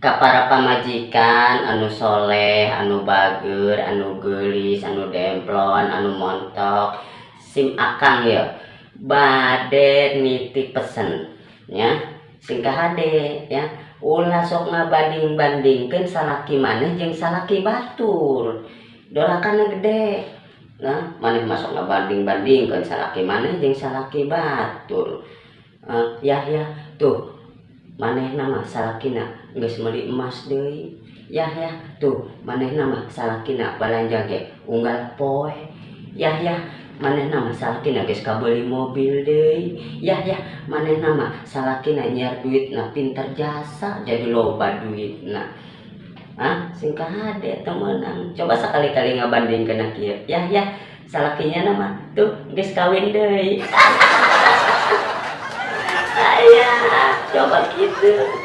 ka para pamajikan anu soleh anu bager anu gelis anu demplon anu montok sim akang ya bade nitip pesen ya. Singkah hade ya. Ulah sok ngabanding bandingkan salaki maneh jeung salaki batur. Dolakan gede nah maneh masuk ngabanding bandingkan salaki maneh jeung salaki batur. Uh, ya ya. Tuh maneh nama salakina. Geus meuli emas deui. Ya ya tuh maneh nama salakina. Balanja ge unggal poe. Ya ya maneh nama salakina geus kabeli mobil deui. Ya ya maneh nama salakina nyiar duit na pinter jasa. Jadi loba duit nah ah singkah hade temenang coba sekali-kali ngabanding kena kieu ya ya salakinya nama tuh geus kawin deui jawaban gitu